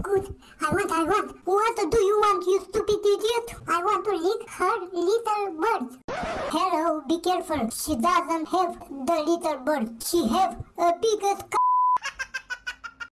good. I want, I want. What do you want, you stupid idiot? I want to lick her little bird. Hello, be careful. She doesn't have the little bird. She have a biggest car.